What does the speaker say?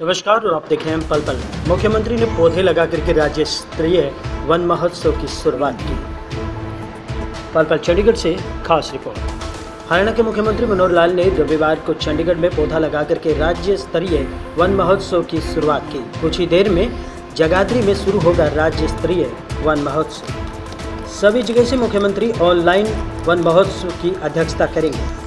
नमस्कार, और आप देख रहे हैं पल पल। मुख्यमंत्री ने पौधे लगा करके राज्य स्तरीय वन महोत्सव की शुरुआत की। पल पल चंडीगढ़ से खास रिपोर्ट। हरियाणा के मुख्यमंत्री मनोहर लाल ने रविवार को चंडीगढ़ में पौधा लगा करके राज्य स्तरीय वन महोत्सव की शुरुआत की। कुछ ही देर में जगाधरी में शुरू होगा राज्य स्तरीय वन महोत्सव। सभी जगह से मुख्यमंत्री ऑनलाइन वन महोत्सव की अध्यक्षता करेंगे।